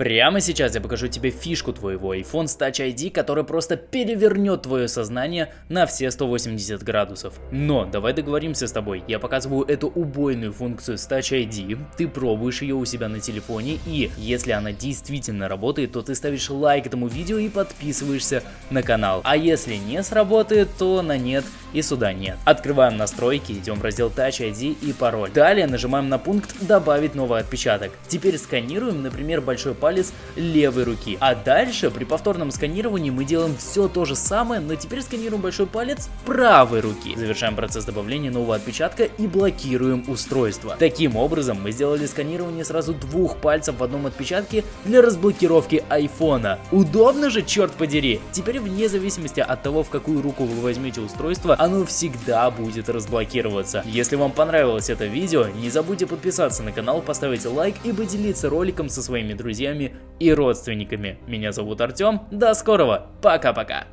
Прямо сейчас я покажу тебе фишку твоего iPhone с Touch ID, которая просто перевернет твое сознание на все 180 градусов. Но давай договоримся с тобой, я показываю эту убойную функцию с Touch ID, ты пробуешь ее у себя на телефоне и если она действительно работает, то ты ставишь лайк этому видео и подписываешься на канал. А если не сработает, то на нет и сюда нет. Открываем настройки, идем в раздел Touch ID и пароль. Далее нажимаем на пункт добавить новый отпечаток. Теперь сканируем, например, большой палец левой руки. А дальше при повторном сканировании мы делаем все то же самое, но теперь сканируем большой палец правой руки. Завершаем процесс добавления нового отпечатка и блокируем устройство. Таким образом мы сделали сканирование сразу двух пальцев в одном отпечатке для разблокировки айфона. Удобно же, черт подери! Теперь вне зависимости от того, в какую руку вы возьмете устройство, оно всегда будет разблокироваться. Если вам понравилось это видео, не забудьте подписаться на канал, поставить лайк и поделиться роликом со своими друзьями и родственниками. Меня зовут Артем, до скорого, пока-пока.